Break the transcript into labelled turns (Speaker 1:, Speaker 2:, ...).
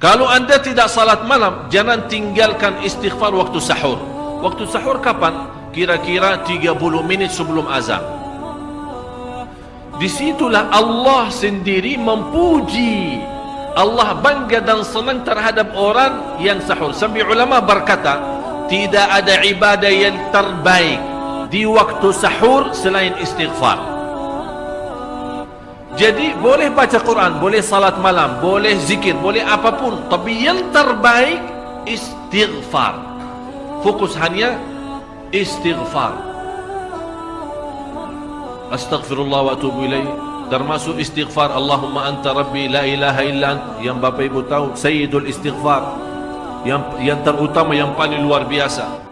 Speaker 1: Kalau anda tidak salat malam, jangan tinggalkan istighfar waktu sahur. Waktu sahur kapan? Kira-kira 30 minit sebelum azan. Disitulah Allah sendiri memuji. Allah bangga dan senang terhadap orang yang sahur. Sampai ulama berkata, tidak ada ibadah yang terbaik di waktu sahur selain istighfar. Jadi boleh baca Quran, boleh salat malam, boleh zikir, boleh apapun. Tapi yang terbaik istighfar. Fokus hanya istighfar. Astaghfirullah wa atubu ilaih. Termasuk istighfar Allahumma anta rabbi la ilaha illa ant. Yang Bapak Ibu tahu Sayyidul istighfar. Yang yang terutama yang paling luar biasa.